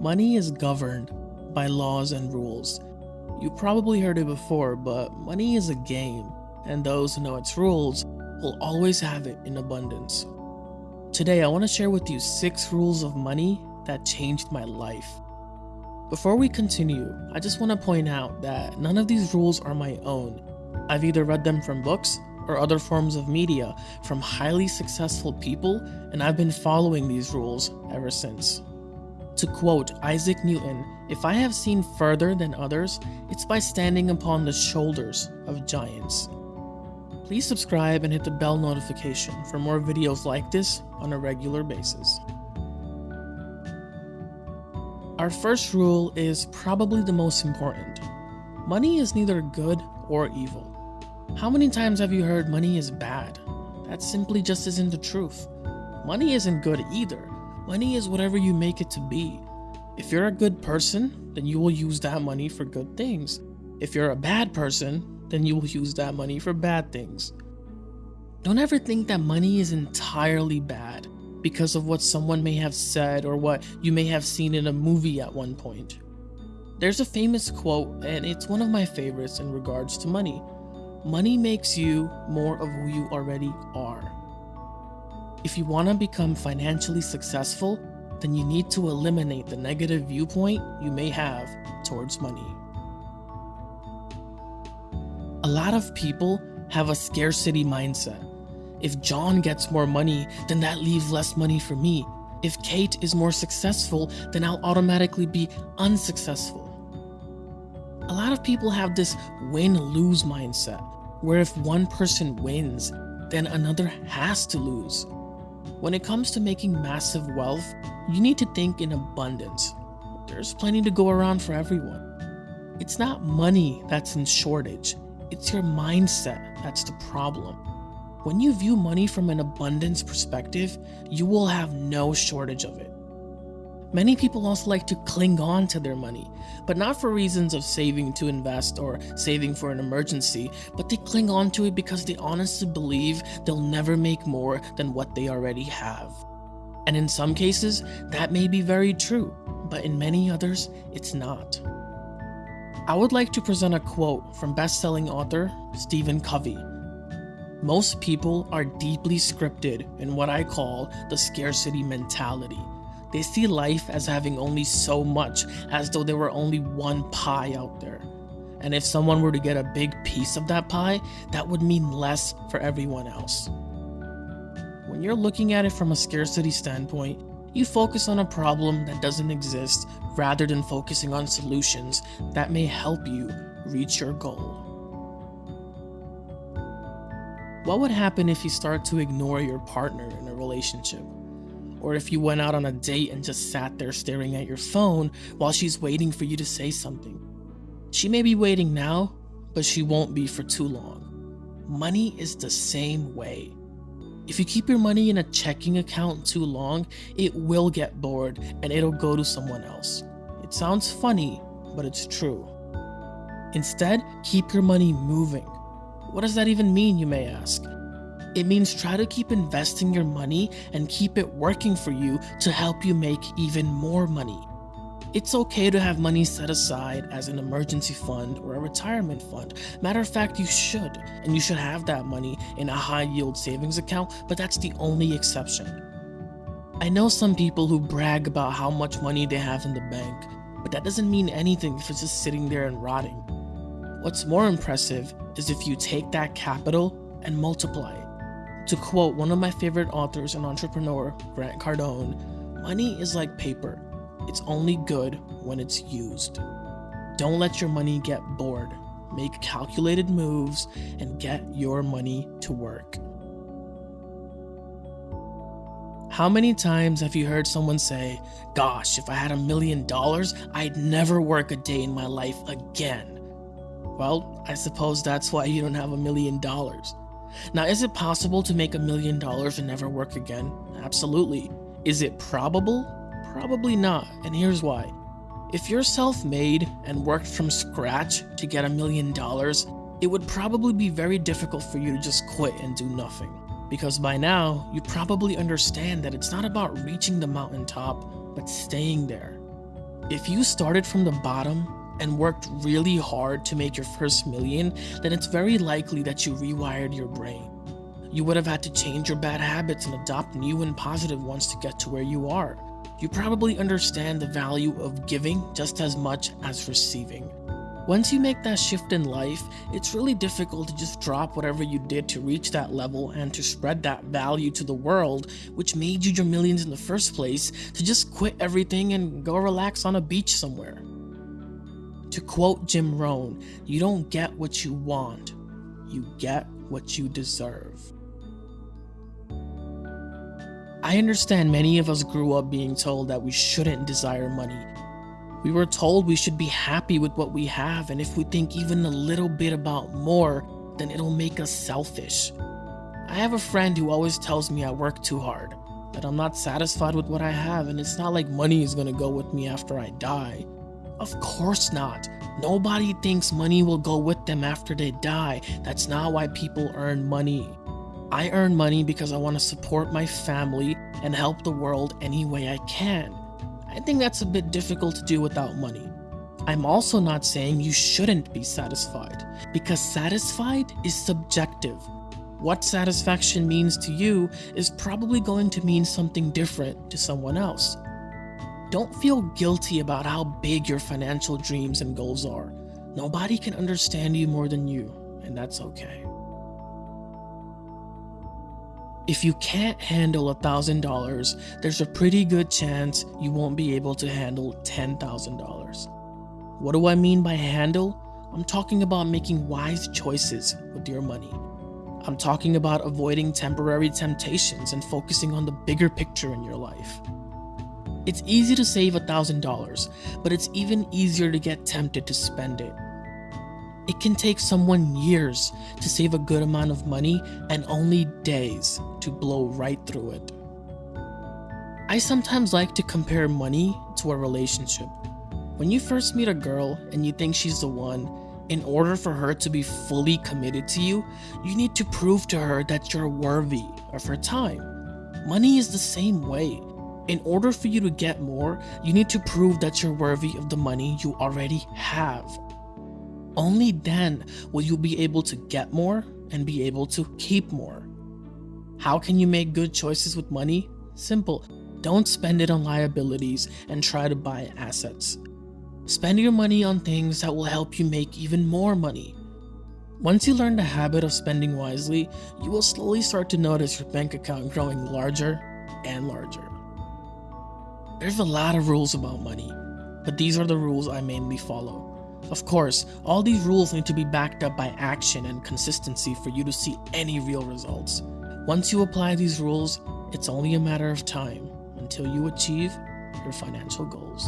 Money is governed by laws and rules. You probably heard it before, but money is a game, and those who know its rules will always have it in abundance. Today, I want to share with you six rules of money that changed my life. Before we continue, I just want to point out that none of these rules are my own. I've either read them from books or other forms of media from highly successful people, and I've been following these rules ever since. To quote Isaac Newton, if I have seen further than others, it's by standing upon the shoulders of giants. Please subscribe and hit the bell notification for more videos like this on a regular basis. Our first rule is probably the most important. Money is neither good or evil. How many times have you heard money is bad? That simply just isn't the truth. Money isn't good either. Money is whatever you make it to be. If you're a good person, then you will use that money for good things. If you're a bad person, then you will use that money for bad things. Don't ever think that money is entirely bad because of what someone may have said or what you may have seen in a movie at one point. There's a famous quote, and it's one of my favorites in regards to money. Money makes you more of who you already are. If you want to become financially successful, then you need to eliminate the negative viewpoint you may have towards money. A lot of people have a scarcity mindset. If John gets more money, then that leaves less money for me. If Kate is more successful, then I'll automatically be unsuccessful. A lot of people have this win-lose mindset, where if one person wins, then another has to lose. When it comes to making massive wealth, you need to think in abundance. There's plenty to go around for everyone. It's not money that's in shortage, it's your mindset that's the problem. When you view money from an abundance perspective, you will have no shortage of it. Many people also like to cling on to their money, but not for reasons of saving to invest or saving for an emergency, but they cling on to it because they honestly believe they'll never make more than what they already have. And in some cases, that may be very true, but in many others, it's not. I would like to present a quote from best-selling author Stephen Covey. Most people are deeply scripted in what I call the scarcity mentality they see life as having only so much, as though there were only one pie out there. And if someone were to get a big piece of that pie, that would mean less for everyone else. When you're looking at it from a scarcity standpoint, you focus on a problem that doesn't exist rather than focusing on solutions that may help you reach your goal. What would happen if you start to ignore your partner in a relationship? Or if you went out on a date and just sat there staring at your phone while she's waiting for you to say something. She may be waiting now, but she won't be for too long. Money is the same way. If you keep your money in a checking account too long, it will get bored and it'll go to someone else. It sounds funny, but it's true. Instead, keep your money moving. What does that even mean, you may ask? It means try to keep investing your money and keep it working for you to help you make even more money. It's okay to have money set aside as an emergency fund or a retirement fund. Matter of fact, you should, and you should have that money in a high yield savings account, but that's the only exception. I know some people who brag about how much money they have in the bank, but that doesn't mean anything if it's just sitting there and rotting. What's more impressive is if you take that capital and multiply it. To quote one of my favorite authors and entrepreneur, Grant Cardone, money is like paper. It's only good when it's used. Don't let your money get bored. Make calculated moves and get your money to work. How many times have you heard someone say, Gosh, if I had a million dollars, I'd never work a day in my life again? Well, I suppose that's why you don't have a million dollars. Now, is it possible to make a million dollars and never work again? Absolutely. Is it probable? Probably not, and here's why. If you're self-made and worked from scratch to get a million dollars, it would probably be very difficult for you to just quit and do nothing. Because by now, you probably understand that it's not about reaching the mountaintop, but staying there. If you started from the bottom and worked really hard to make your first million, then it's very likely that you rewired your brain. You would have had to change your bad habits and adopt new and positive ones to get to where you are. You probably understand the value of giving just as much as receiving. Once you make that shift in life, it's really difficult to just drop whatever you did to reach that level and to spread that value to the world, which made you your millions in the first place, to just quit everything and go relax on a beach somewhere. To quote Jim Rohn, you don't get what you want, you get what you deserve. I understand many of us grew up being told that we shouldn't desire money, we were told we should be happy with what we have, and if we think even a little bit about more, then it'll make us selfish. I have a friend who always tells me I work too hard, that I'm not satisfied with what I have, and it's not like money is gonna go with me after I die. Of course not. Nobody thinks money will go with them after they die. That's not why people earn money. I earn money because I want to support my family and help the world any way I can. I think that's a bit difficult to do without money. I'm also not saying you shouldn't be satisfied, because satisfied is subjective. What satisfaction means to you is probably going to mean something different to someone else. Don't feel guilty about how big your financial dreams and goals are. Nobody can understand you more than you, and that's okay. If you can't handle $1,000, there's a pretty good chance you won't be able to handle $10,000. What do I mean by handle? I'm talking about making wise choices with your money. I'm talking about avoiding temporary temptations and focusing on the bigger picture in your life. It's easy to save $1,000, but it's even easier to get tempted to spend it. It can take someone years to save a good amount of money and only days to blow right through it. I sometimes like to compare money to a relationship. When you first meet a girl and you think she's the one, in order for her to be fully committed to you, you need to prove to her that you're worthy of her time. Money is the same way. In order for you to get more, you need to prove that you're worthy of the money you already have. Only then will you be able to get more and be able to keep more. How can you make good choices with money? Simple. Don't spend it on liabilities and try to buy assets. Spend your money on things that will help you make even more money. Once you learn the habit of spending wisely, you will slowly start to notice your bank account growing larger and larger. There's a lot of rules about money, but these are the rules I mainly follow. Of course, all these rules need to be backed up by action and consistency for you to see any real results. Once you apply these rules, it's only a matter of time until you achieve your financial goals.